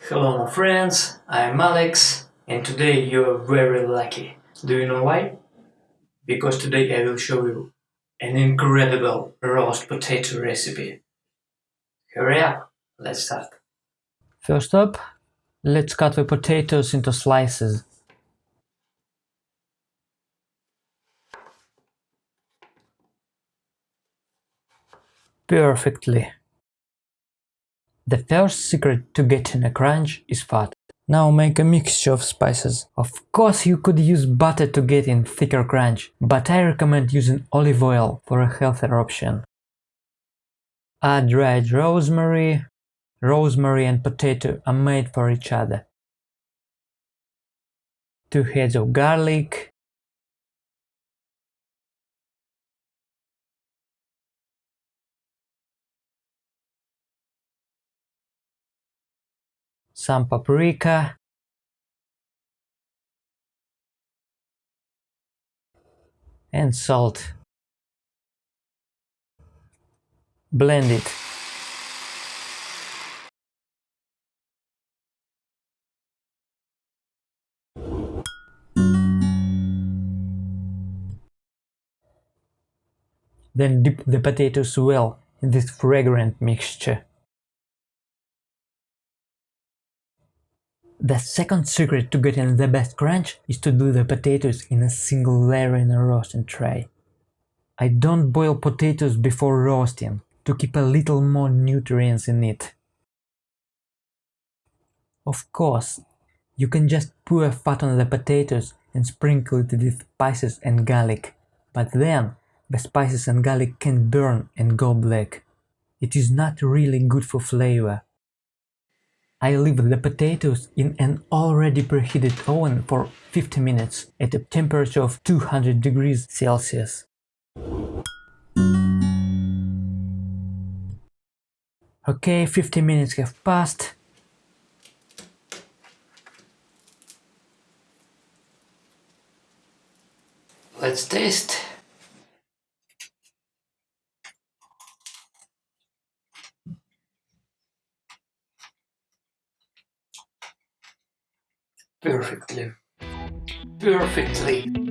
Hello my friends, I'm Alex and today you're very lucky. Do you know why? Because today I will show you an incredible roast potato recipe. Hurry up, let's start. First up, let's cut the potatoes into slices. Perfectly. The first secret to getting a crunch is fat. Now make a mixture of spices. Of course you could use butter to get in thicker crunch, but I recommend using olive oil for a healthier option. Add dried rosemary. Rosemary and potato are made for each other. Two heads of garlic. Some paprika. And salt. Blend it. Then dip the potatoes well in this fragrant mixture. The second secret to getting the best crunch is to do the potatoes in a single layer in a roasting tray. I don't boil potatoes before roasting to keep a little more nutrients in it. Of course, you can just pour fat on the potatoes and sprinkle it with spices and garlic, but then the spices and garlic can burn and go black. It is not really good for flavor. I leave the potatoes in an already preheated oven for 50 minutes at a temperature of 200 degrees Celsius. Okay, 50 minutes have passed. Let's taste. Perfectly. Perfectly.